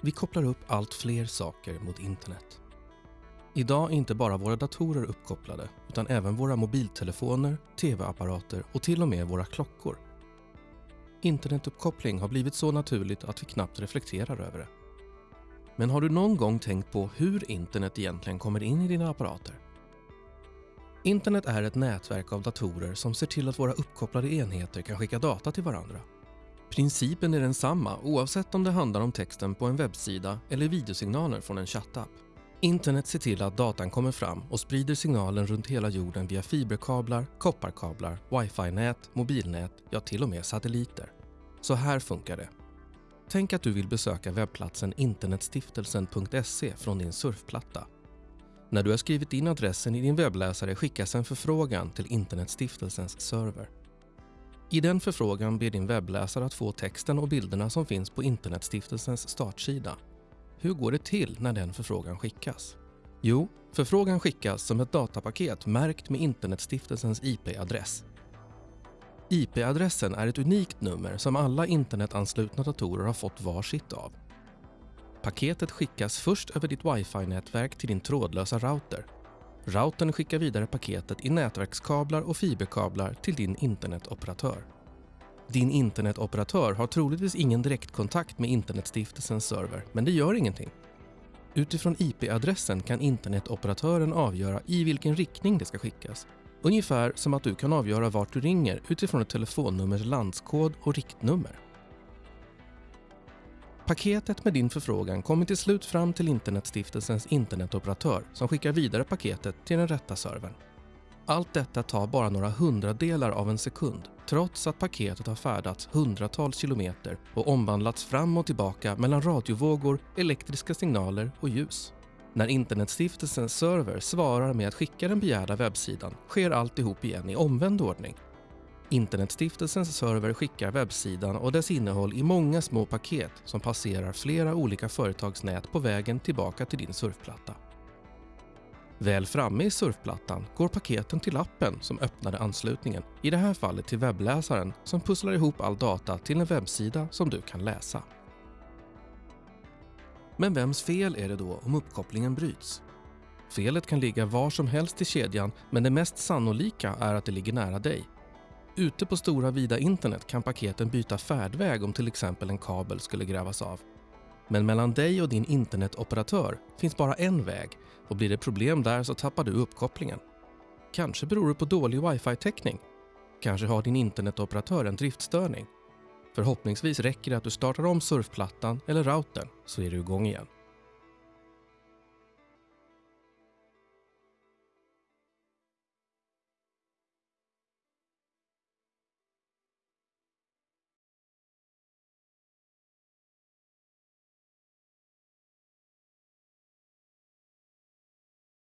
Vi kopplar upp allt fler saker mot internet. Idag är inte bara våra datorer uppkopplade utan även våra mobiltelefoner, tv-apparater och till och med våra klockor. Internetuppkoppling har blivit så naturligt att vi knappt reflekterar över det. Men har du någon gång tänkt på hur internet egentligen kommer in i dina apparater? Internet är ett nätverk av datorer som ser till att våra uppkopplade enheter kan skicka data till varandra. Principen är densamma oavsett om det handlar om texten på en webbsida eller videosignaler från en chattapp. Internet ser till att datan kommer fram och sprider signalen runt hela jorden via fiberkablar, kopparkablar, wifi-nät, mobilnät, ja till och med satelliter. Så här funkar det. Tänk att du vill besöka webbplatsen internetstiftelsen.se från din surfplatta. När du har skrivit in adressen i din webbläsare skickas en förfrågan till Internetstiftelsens server. I den förfrågan ber din webbläsare att få texten och bilderna som finns på Internetstiftelsens startsida. Hur går det till när den förfrågan skickas? Jo, förfrågan skickas som ett datapaket märkt med Internetstiftelsens IP-adress. IP-adressen är ett unikt nummer som alla internetanslutna datorer har fått var sitt av. Paketet skickas först över ditt wifi-nätverk till din trådlösa router. Routern skickar vidare paketet i nätverkskablar och fiberkablar till din internetoperatör. Din internetoperatör har troligtvis ingen direktkontakt med Internetstiftelsens server, men det gör ingenting. Utifrån IP-adressen kan internetoperatören avgöra i vilken riktning det ska skickas. Ungefär som att du kan avgöra vart du ringer utifrån ett telefonnumers landskod och riktnummer. Paketet med din förfrågan kommer till slut fram till Internetstiftelsens internetoperatör som skickar vidare paketet till den rätta servern. Allt detta tar bara några hundradelar av en sekund trots att paketet har färdats hundratals kilometer och omvandlats fram och tillbaka mellan radiovågor, elektriska signaler och ljus. När Internetstiftelsens server svarar med att skicka den begärda webbsidan sker alltihop igen i omvänd ordning. Internetstiftelsens server skickar webbsidan och dess innehåll i många små paket som passerar flera olika företagsnät på vägen tillbaka till din surfplatta. Väl framme i surfplattan går paketen till appen som öppnade anslutningen, i det här fallet till webbläsaren som pusslar ihop all data till en webbsida som du kan läsa. Men vems fel är det då om uppkopplingen bryts? Felet kan ligga var som helst i kedjan men det mest sannolika är att det ligger nära dig. Ute på stora vida internet kan paketen byta färdväg om till exempel en kabel skulle grävas av. Men mellan dig och din internetoperatör finns bara en väg och blir det problem där så tappar du uppkopplingen. Kanske beror det på dålig wifi-täckning. Kanske har din internetoperatör en driftstörning. Förhoppningsvis räcker det att du startar om surfplattan eller routern så är du igång igen.